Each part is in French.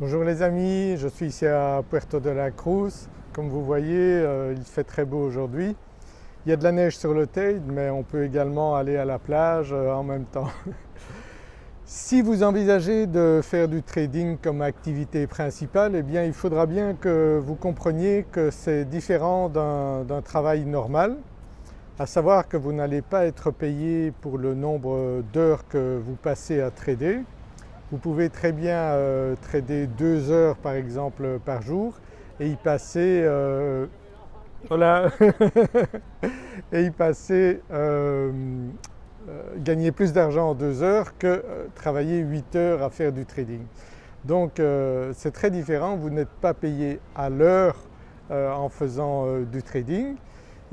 Bonjour les amis, je suis ici à Puerto de la Cruz. Comme vous voyez, euh, il fait très beau aujourd'hui. Il y a de la neige sur le Teide mais on peut également aller à la plage euh, en même temps. si vous envisagez de faire du trading comme activité principale, eh il faudra bien que vous compreniez que c'est différent d'un travail normal, à savoir que vous n'allez pas être payé pour le nombre d'heures que vous passez à trader, vous pouvez très bien euh, trader deux heures par exemple par jour et y passer, euh, voilà, et y passer euh, gagner plus d'argent en deux heures que travailler huit heures à faire du trading. Donc c'est très différent, vous n'êtes pas payé à l'heure en faisant du trading.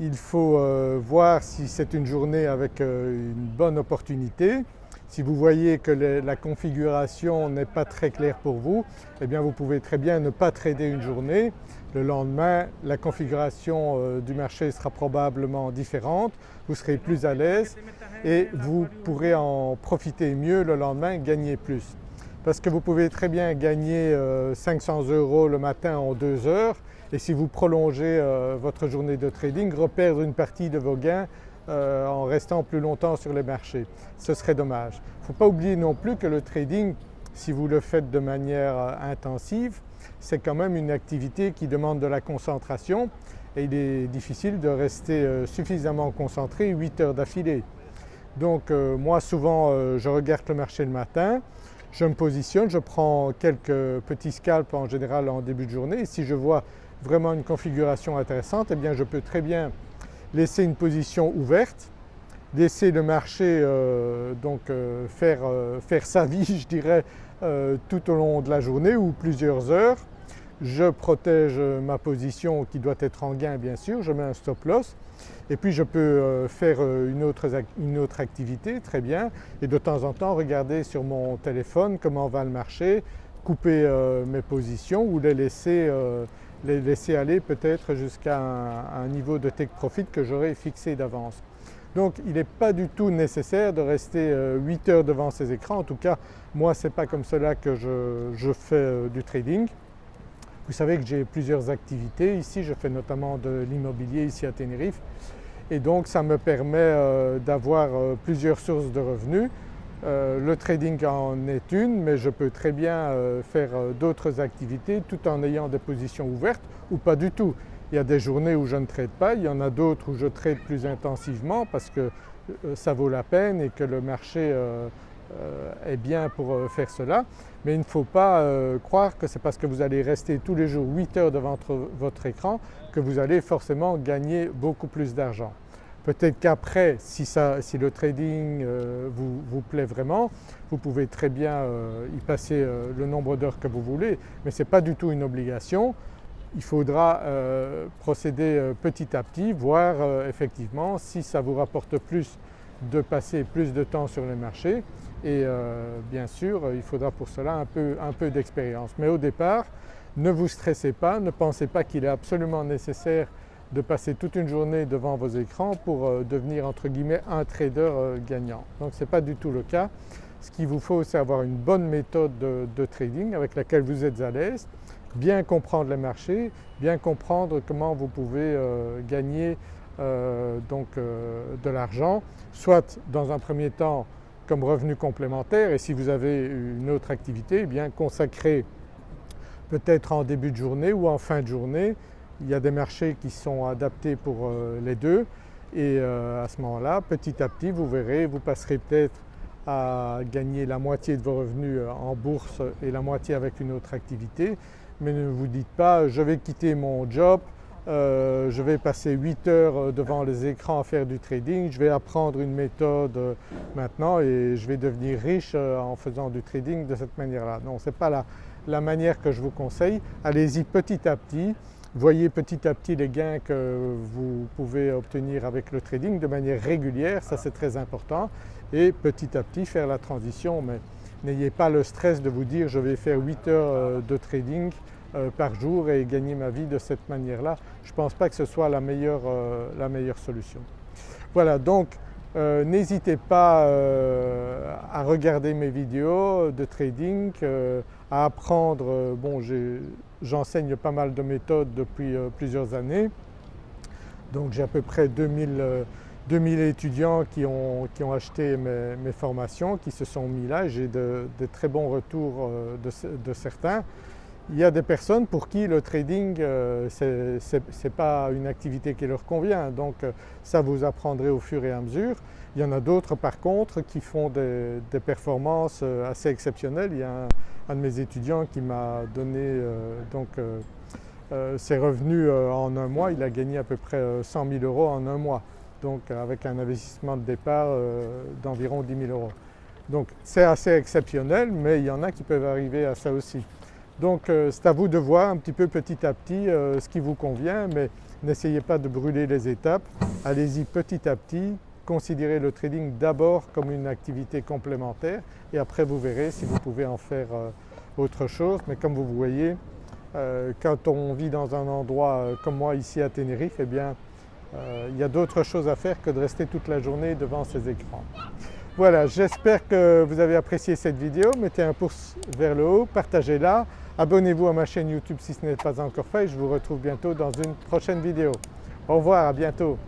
Il faut voir si c'est une journée avec une bonne opportunité si vous voyez que la configuration n'est pas très claire pour vous, eh bien vous pouvez très bien ne pas trader une journée. Le lendemain, la configuration euh, du marché sera probablement différente, vous serez plus à l'aise et vous pourrez en profiter mieux le lendemain, gagner plus. Parce que vous pouvez très bien gagner 500 euh, euros le matin en deux heures et si vous prolongez euh, votre journée de trading, reperdre une partie de vos gains euh, en restant plus longtemps sur les marchés. Ce serait dommage. Il ne faut pas oublier non plus que le trading, si vous le faites de manière euh, intensive, c'est quand même une activité qui demande de la concentration et il est difficile de rester euh, suffisamment concentré 8 heures d'affilée. Donc moi souvent je regarde le marché le matin, je me positionne, je prends quelques petits scalps en général en début de journée si je vois vraiment une configuration intéressante, eh bien je peux très bien laisser une position ouverte, laisser le marché euh, donc euh, faire, euh, faire, sa vie je dirais tout au long de la journée ou plusieurs heures. Je protège ma position qui doit être en gain bien sûr, je mets un stop loss. Et puis je peux faire une autre, une autre activité. Très bien. Et de temps en temps regarder sur mon téléphone comment va le marché, couper mes positions ou les laisser les laisser aller peut-être jusqu'à un, niveau de take profit que j'aurais fixé d'avance. Donc il n'est pas du tout nécessaire de rester 8 euh, heures devant ces écrans, en tout cas moi ce n'est pas comme cela que je, fais euh, du trading. Vous savez que j'ai plusieurs activités ici, je fais notamment de l'immobilier ici à Tenerife et donc ça me permet euh, d'avoir plusieurs sources de revenus euh, le trading en est une mais je peux très bien euh, faire euh, d'autres activités tout en ayant des positions ouvertes ou pas du tout. Il y a des journées où je ne trade pas, il y en a d'autres où je trade plus intensivement parce que ça vaut la peine et que le marché est bien pour faire cela. Mais il ne faut pas croire que c'est parce que vous allez rester tous les jours 8 heures devant votre écran que vous allez forcément gagner beaucoup plus d'argent. Peut-être qu'après, si, le trading euh, vous, plaît vraiment, vous pouvez très bien euh, y passer euh, le nombre d'heures que vous voulez, mais ce n'est pas du tout une obligation. Il faudra procéder petit à petit, voir effectivement si ça vous rapporte plus de passer plus de temps sur les marchés et bien sûr il faudra pour cela un peu, un peu d'expérience. Mais au départ, ne vous stressez pas, ne pensez pas qu'il est absolument nécessaire de passer toute une journée devant vos écrans pour euh, devenir entre guillemets un trader euh, gagnant. Donc ce n'est pas du tout le cas. Ce qu'il vous faut c'est avoir une bonne méthode de, trading avec laquelle vous êtes à l'aise, bien comprendre les marchés, bien comprendre comment vous pouvez euh, gagner donc de l'argent, soit dans un premier temps comme revenu complémentaire et si vous avez une autre activité, eh bien consacrer peut-être en début de journée ou en fin de journée il y a des marchés qui sont adaptés pour euh, les deux et euh, à ce moment-là, petit à petit, vous verrez, vous passerez peut-être à gagner la moitié de vos revenus euh, en bourse et la moitié avec une autre activité. Mais ne vous dites pas je vais quitter mon job, je vais passer 8 heures devant les écrans à faire du trading, je vais apprendre une méthode maintenant et je vais devenir riche en faisant du trading de cette manière-là. Non, ce n'est pas la manière que je vous conseille. Allez-y petit à petit Voyez petit à petit les gains que vous pouvez obtenir avec le trading de manière régulière, ça c'est très important et petit à petit faire la transition mais n'ayez pas le stress de vous dire je vais faire 8 heures euh, de trading euh, par jour et gagner ma vie de cette manière-là. Je ne pense pas que ce soit la meilleure, euh, la meilleure solution. Voilà donc Euh, n'hésitez pas à regarder mes vidéos de trading, à apprendre, j'enseigne pas mal de méthodes depuis plusieurs années donc j'ai à peu près 2000, 2000 étudiants qui ont, acheté mes, formations, qui se sont mis là j'ai de, très bons retours de certains. Il y a des personnes pour qui le trading euh, ce n'est pas une activité qui leur convient donc euh, ça vous apprendrez au fur et à mesure. Il y en a d'autres par contre qui font des, performances euh, assez exceptionnelles. Il y a un, de mes étudiants qui m'a donné donc, ses revenus en un mois, il a gagné à peu près 100 000 euros en un mois donc avec un investissement de départ d'environ 10 000 euros. Donc c'est assez exceptionnel mais il y en a qui peuvent arriver à ça aussi. Donc euh, c'est à vous de voir un petit peu petit à petit euh, ce qui vous convient mais n'essayez pas de brûler les étapes, allez-y petit à petit, considérez le trading d'abord comme une activité complémentaire et après vous verrez si vous pouvez en faire euh, autre chose. Mais comme vous voyez quand on vit dans un endroit comme moi ici à Tenerife eh bien il y a d'autres choses à faire que de rester toute la journée devant ces écrans. Voilà, j'espère que vous avez apprécié cette vidéo, mettez un pouce vers le haut, partagez-la, Abonnez-vous à ma chaîne YouTube si ce n'est pas encore fait je vous retrouve bientôt dans une prochaine vidéo. Au revoir, à bientôt.